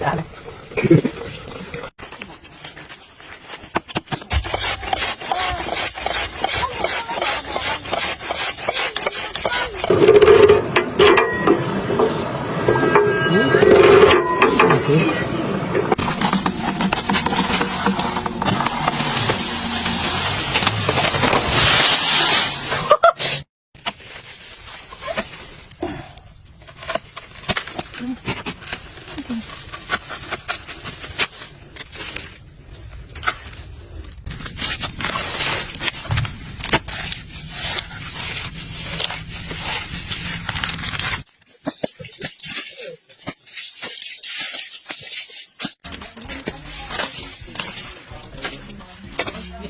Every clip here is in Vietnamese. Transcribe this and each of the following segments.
Hãy này.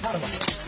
ハルマ。